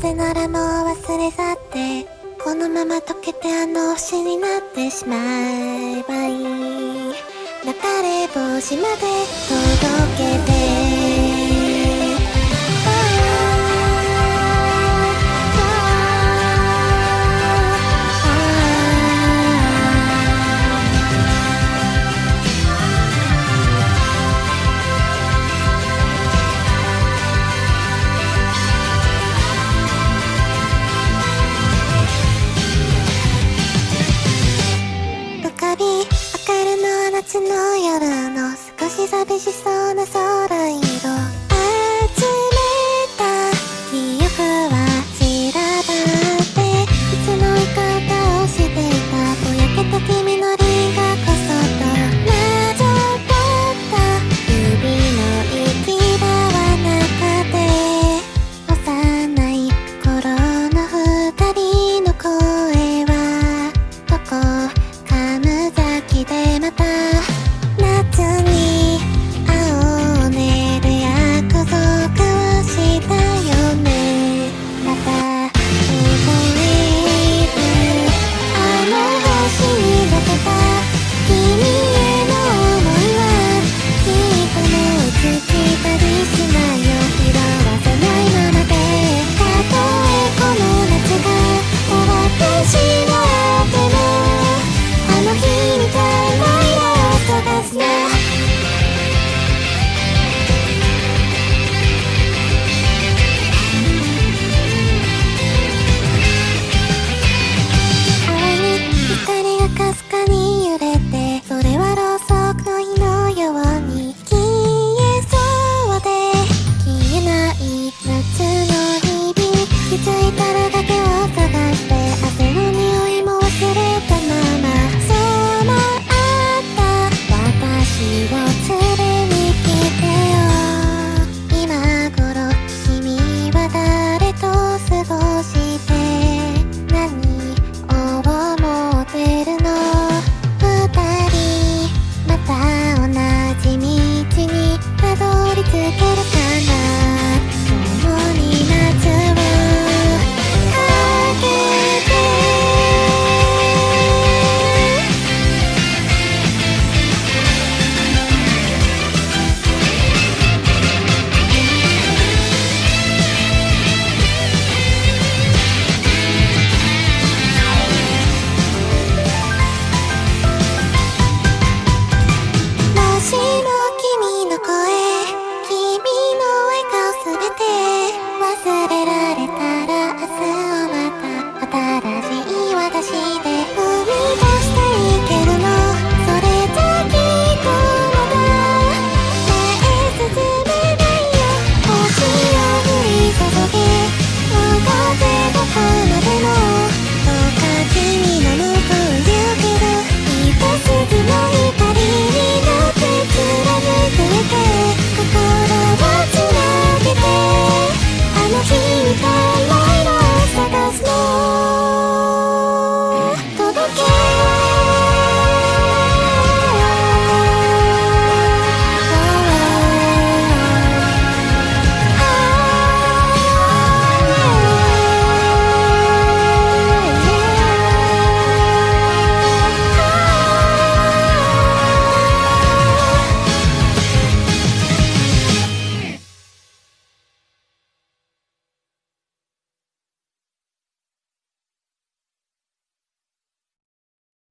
せならもう忘れ去ってこのまま溶けてあの星になってしまえばいい。流れ星までの夜の少し寂しそうな空に Okay.